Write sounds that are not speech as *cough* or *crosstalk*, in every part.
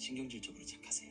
신경질적으로 착하세요.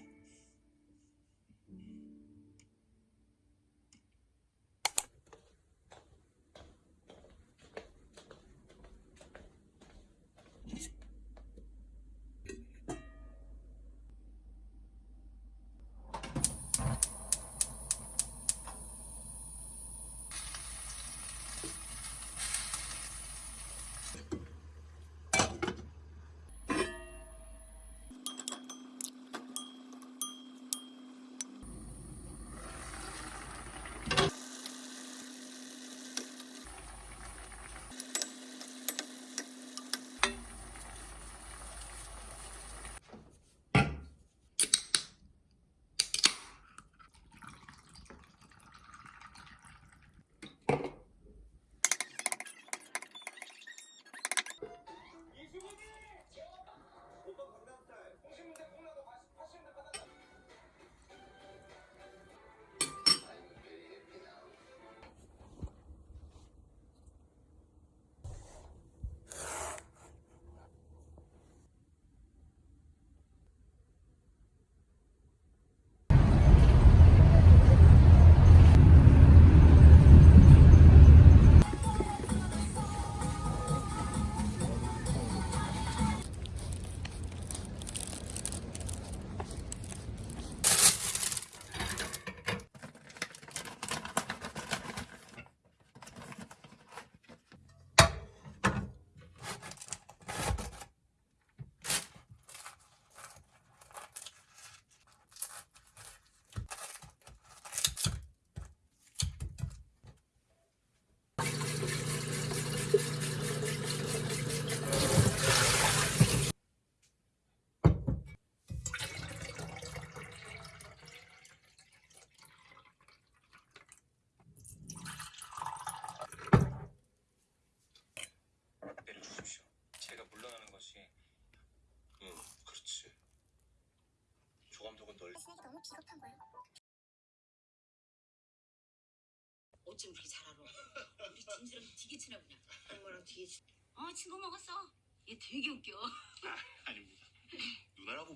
조감독은 널 쓰레기 너무 비겁한 거야. 어쩜 그렇게 잘 알아 우리 진지랑 되게 그냥 엄마랑 뒤에 지- 어 친구 먹었어 얘 되게 웃겨 아닙니다. 누나라고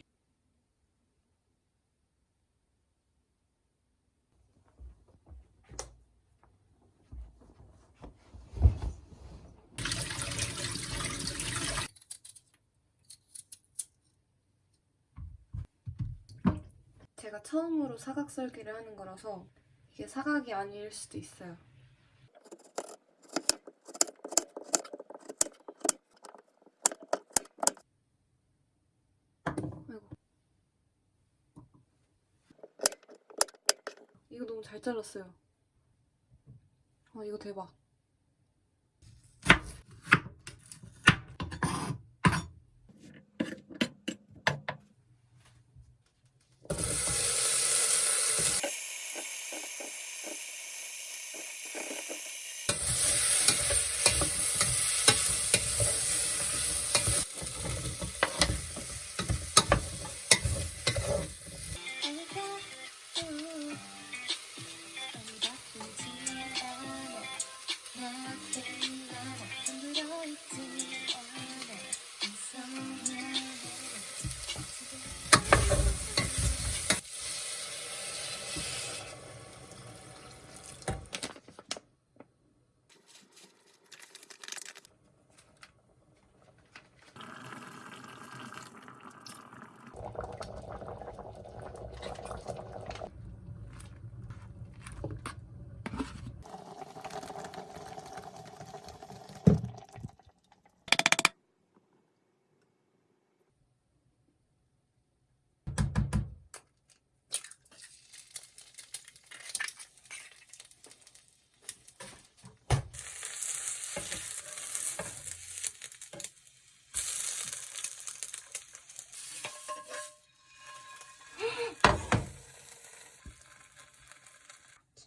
제가 처음으로 사각 설계를 하는 거라서 이게 사각이 아닐 수도 있어요. 아이고. 이거 너무 잘 잘랐어요. 아, 이거 대박.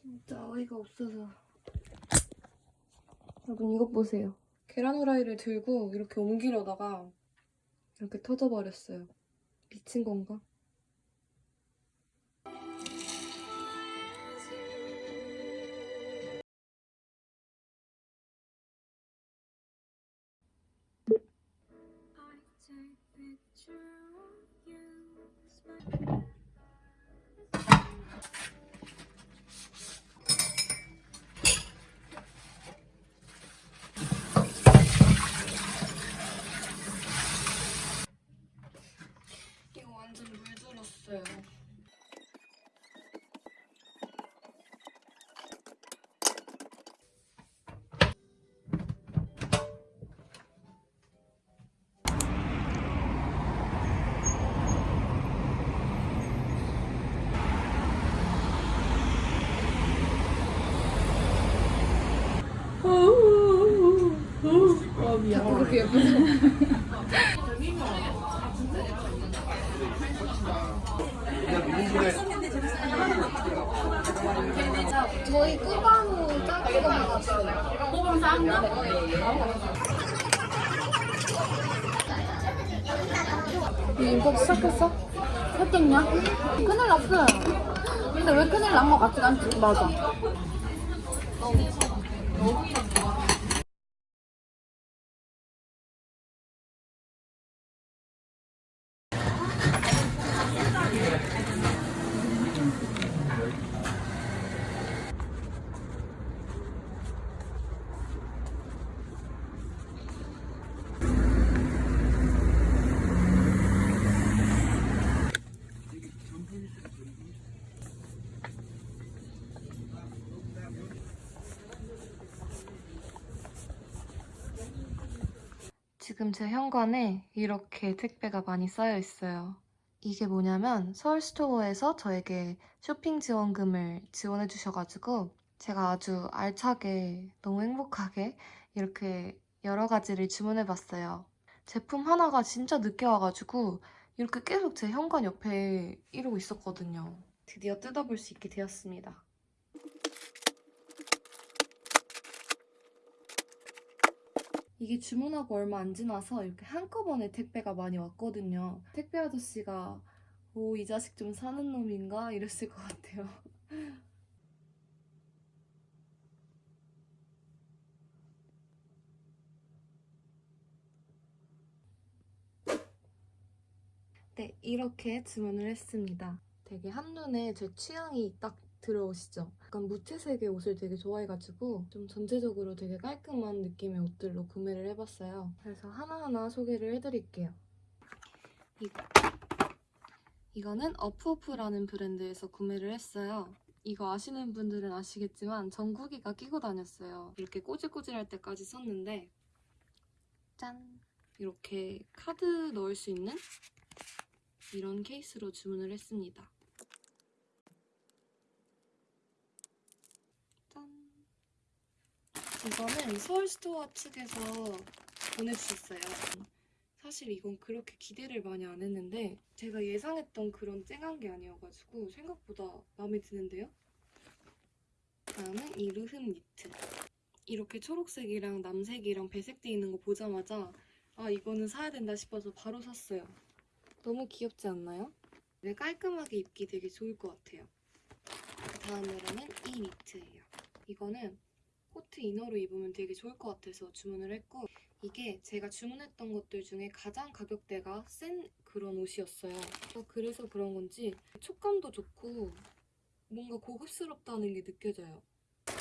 진짜 어이가 없어서. 여러분 이것 보세요. 계란 후라이를 들고 이렇게 옮기려다가 이렇게 터져버렸어요. 미친 건가? 그렇게 예쁘죠? 저희 거 먹었어요. 꾸바노 작은 거? 인법 시작했어? 했겠냐? 큰일 났어요. 근데 왜 큰일 난 것 같지 않지? 맞아. 지금 제 현관에 이렇게 택배가 많이 쌓여 있어요. 이게 뭐냐면 서울스토어에서 저에게 쇼핑 지원금을 지원해 주셔가지고 제가 아주 알차게 너무 행복하게 이렇게 여러 가지를 주문해 봤어요. 제품 하나가 진짜 늦게 와가지고 이렇게 계속 제 현관 옆에 이러고 있었거든요. 드디어 뜯어볼 수 있게 되었습니다. 이게 주문하고 얼마 안 지나서 이렇게 한꺼번에 택배가 많이 왔거든요. 택배 아저씨가 오, 이 자식 좀 사는 놈인가? 이랬을 것 같아요. *laughs* 네, 이렇게 주문을 했습니다. 되게 한눈에 제 취향이 딱 들어오시죠? 약간 무채색의 옷을 되게 좋아해가지고 좀 전체적으로 되게 깔끔한 느낌의 옷들로 구매를 해봤어요. 그래서 하나하나 소개를 해드릴게요. 이거. 이거는 어프오프라는 브랜드에서 구매를 했어요. 이거 아시는 분들은 아시겠지만 전구기가 끼고 다녔어요. 이렇게 꼬질꼬질할 때까지 썼는데 짠! 이렇게 카드 넣을 수 있는 이런 케이스로 주문을 했습니다. 이거는 서울스토어 측에서 보내주셨어요. 사실 이건 그렇게 기대를 많이 안 했는데 제가 예상했던 그런 쨍한 게 아니어가지고 생각보다 마음에 드는데요? 다음은 이 르흠 니트. 이렇게 초록색이랑 남색이랑 배색돼 있는 거 보자마자 아 이거는 사야 된다 싶어서 바로 샀어요. 너무 귀엽지 않나요? 네, 깔끔하게 입기 되게 좋을 것 같아요. 그 다음으로는 이 니트예요. 이거는 코트 inner로 입으면 되게 좋을 것 같아서 주문을 했고 이게 제가 주문했던 것들 중에 가장 가격대가 센 그런 옷이었어요. 그래서 그런 건지 촉감도 좋고 뭔가 고급스럽다는 게 느껴져요.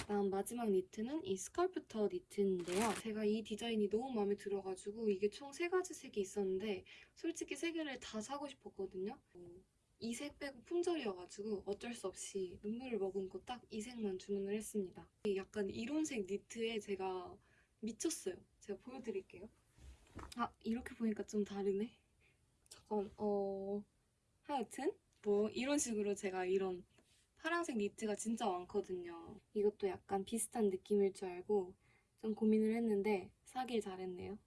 다음 마지막 니트는 이 스컬프터 니트인데요. 제가 이 디자인이 너무 마음에 들어가지고 이게 총 세 가지 색이 있었는데 솔직히 세 개를 다 사고 싶었거든요. 이 색 빼고 품절이어가지고 어쩔 수 없이 눈물을 머금고 딱 이 색만 주문을 했습니다. 약간 이론색 니트에 제가 미쳤어요. 제가 보여드릴게요. 아 이렇게 보니까 좀 다르네. 잠깐 어 하여튼 뭐 이런 식으로 제가 이런 파란색 니트가 진짜 많거든요. 이것도 약간 비슷한 느낌일 줄 알고 좀 고민을 했는데 사길 잘했네요.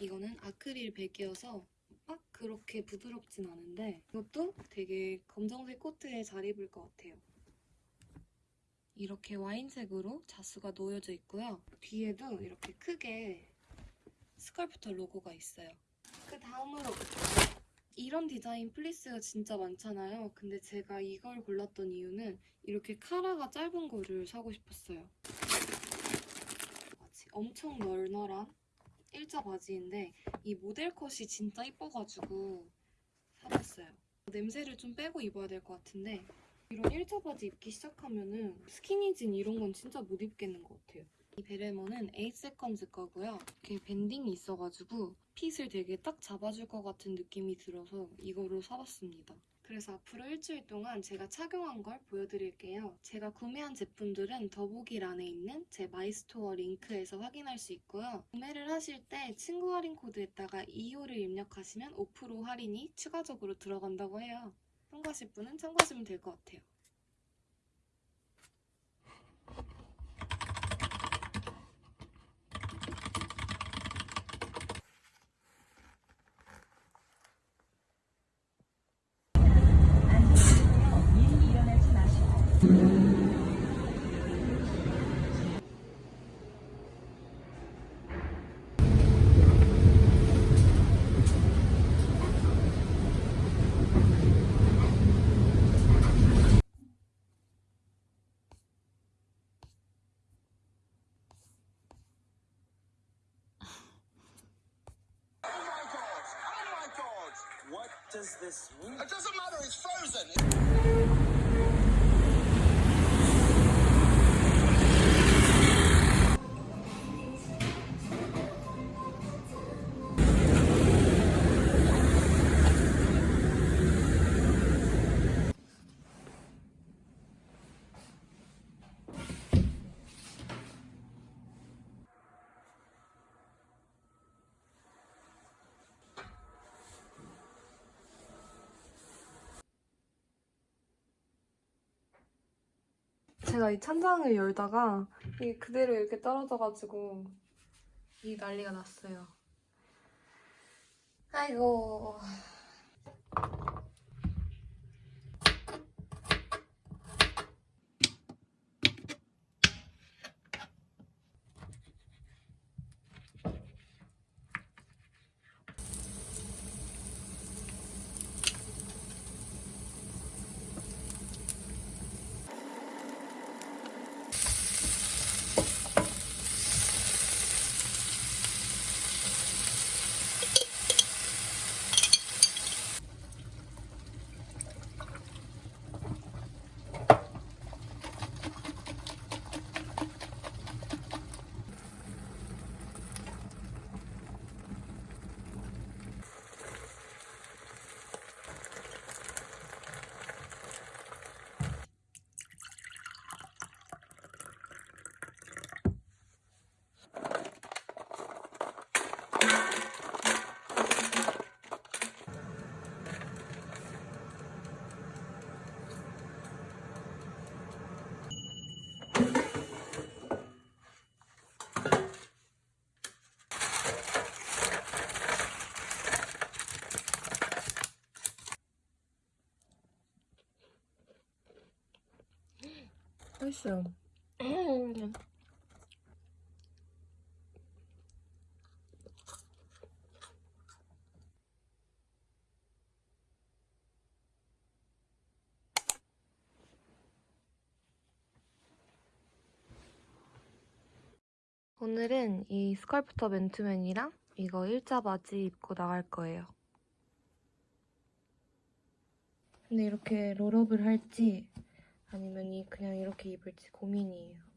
이거는 아크릴 베개여서 막 그렇게 부드럽진 않은데 이것도 되게 검정색 코트에 잘 입을 것 같아요. 이렇게 와인색으로 자수가 놓여져 있고요. 뒤에도 이렇게 크게 스컬프터 로고가 있어요. 그 다음으로 이런 디자인 플리스가 진짜 많잖아요. 근데 제가 이걸 골랐던 이유는 이렇게 카라가 짧은 거를 사고 싶었어요. 엄청 널널한 일자 바지인데 이 모델 컷이 진짜 이뻐가지고 사봤어요. 냄새를 좀 빼고 입어야 될 것 같은데 이런 일자 바지 입기 시작하면은 스키니진 이런 건 진짜 못 입겠는 것 같아요. 이 베레모는 8세컨즈 거고요. 이렇게 banding이 있어가지고 fit을 되게 딱 잡아줄 것 같은 느낌이 들어서 이거로 사봤습니다. 그래서 앞으로 일주일 동안 제가 착용한 걸 보여드릴게요. 제가 구매한 제품들은 더보기란에 있는 제 마이스토어 링크에서 확인할 수 있고요. 구매를 하실 때 친구 할인 코드에다가 2호를 입력하시면 5% 할인이 추가적으로 들어간다고 해요. 참고하실 분은 참고하시면 될 것 같아요. Does this mean? It doesn't matter, it's frozen. 제가 이 찬장을 열다가 이게 그대로 이렇게 떨어져가지고 이 난리가 났어요. 아이고. 맛있어요. 오늘은 이 스컬프터 맨투맨이랑 이거 일자 바지 입고 나갈 거예요. 근데 이렇게 롤업을 할지 아니면 이 그냥 이렇게 입을지 고민이에요.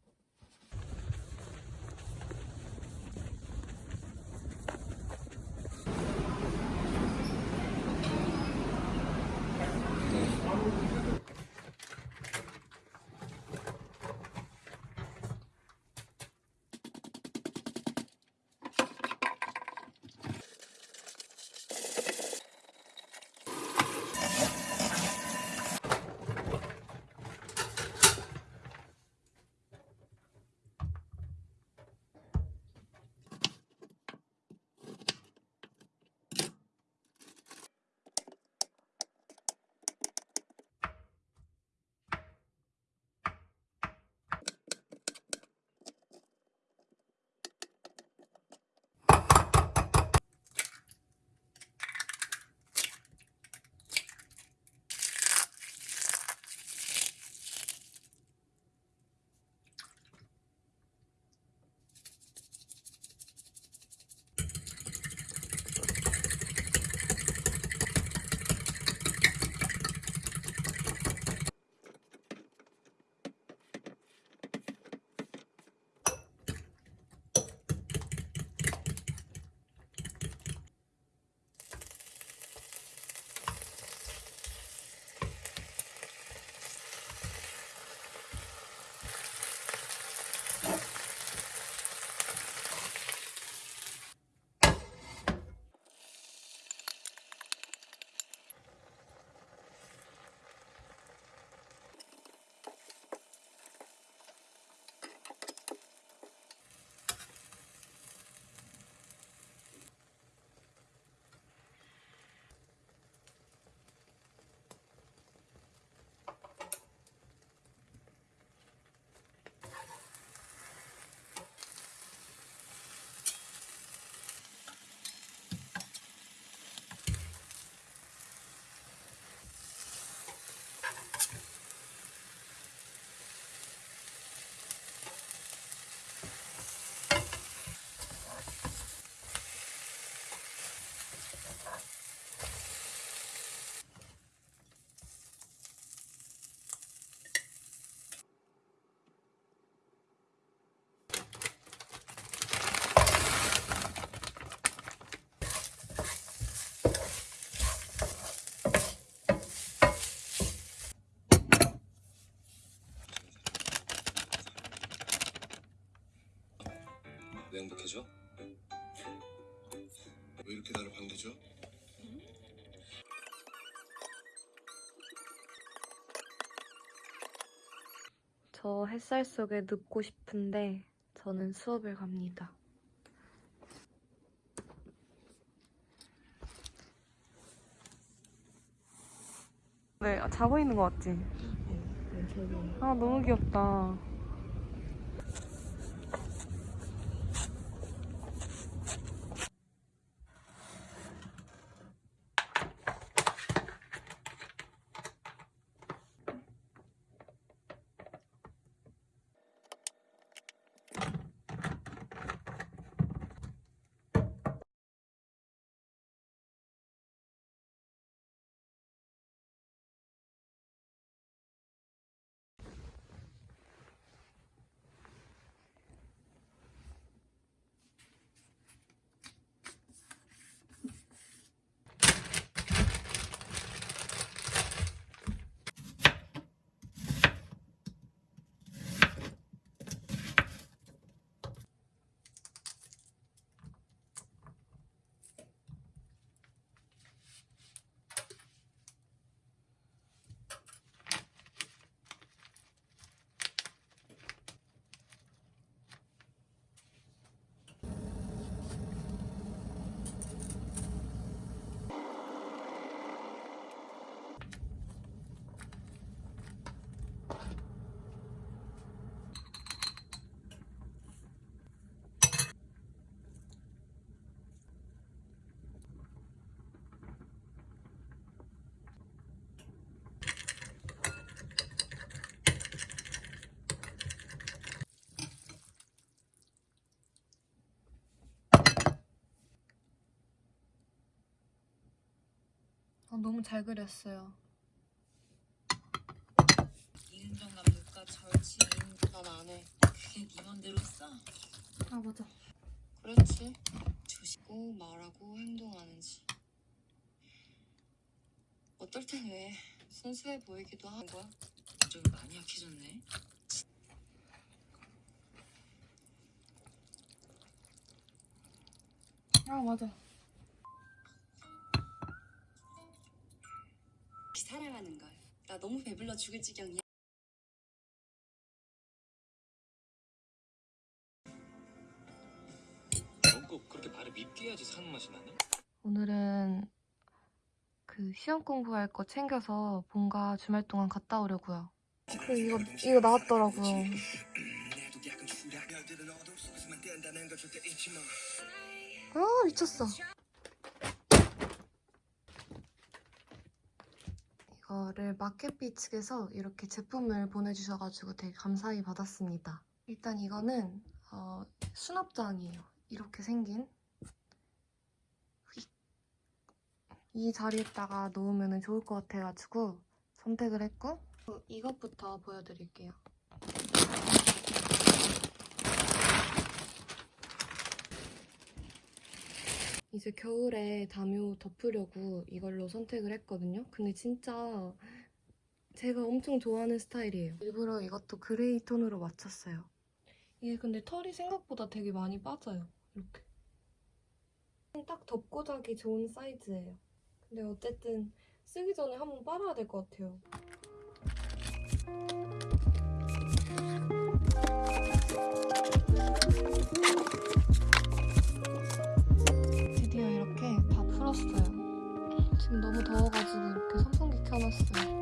왜 행복해져? 왜 이렇게 나를 반대죠? 저 햇살 속에 눕고 싶은데 저는 수업을 갑니다. 네, 아, 자고 있는 거 같지? 아, 너무 귀엽다. 너무 잘 그렸어요. 이은정 감독과 절친 난안 해. 그게 네 맘대로 써? 아, 맞아. 그렇지. 조심고 말하고 행동하는지. 어떨 땐 왜 순수해 보이기도 하는 거야? 좀 많이 약해졌네. 아, 맞아. 사랑하는 걸. 나 너무 배불러 죽을 지경이야. 넌꼭 그렇게 말을 밉게 해야지 사는 맛이 나니? 오늘은 그 시험 공부할 거 챙겨서 본가 주말 동안 갔다 오려고요. 그 이거 이거 나왔더라고요. 아 미쳤어. 이거를 마켓비 측에서 이렇게 제품을 보내주셔가지고 되게 감사히 받았습니다. 일단 이거는 어, 수납장이에요. 이렇게 생긴 이 자리에다가 놓으면 좋을 것 같아가지고 선택을 했고 어, 이것부터 보여드릴게요. 이제 겨울에 담요 덮으려고 이걸로 선택을 했거든요. 근데 진짜 제가 엄청 좋아하는 스타일이에요. 일부러 이것도 그레이 톤으로 맞췄어요. 이게 근데 털이 생각보다 되게 많이 빠져요. 이렇게. 딱 덮고 자기 좋은 사이즈예요. 근데 어쨌든 쓰기 전에 한번 빨아야 될 것 같아요. 다 풀었어요. 지금 너무 더워가지고 이렇게 선풍기 켜놨어요.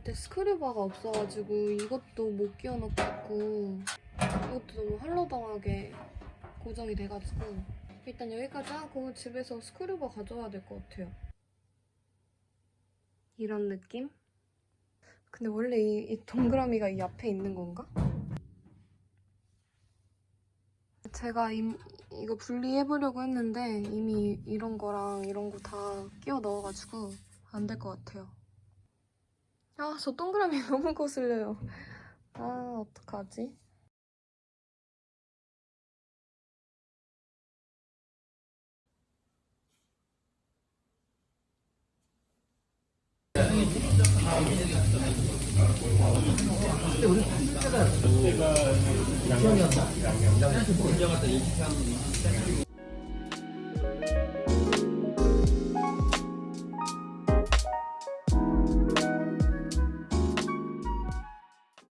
저한테 스크류바가 없어가지고 이것도 못 끼워넣고 이것도 너무 할로당하게 고정이 돼가지고 일단 여기까지 하고 집에서 스크류버 가져와야 될 것 같아요. 이런 느낌? 근데 원래 이, 이 동그라미가 이 앞에 있는 건가? 제가 이, 이거 분리해보려고 했는데 이미 이런 거랑 이런 거 다 끼워 넣어가지고 안 될 것 같아요. 아, 저 동그라미 *laughs* 너무 거슬려요. 아, 어떡하지?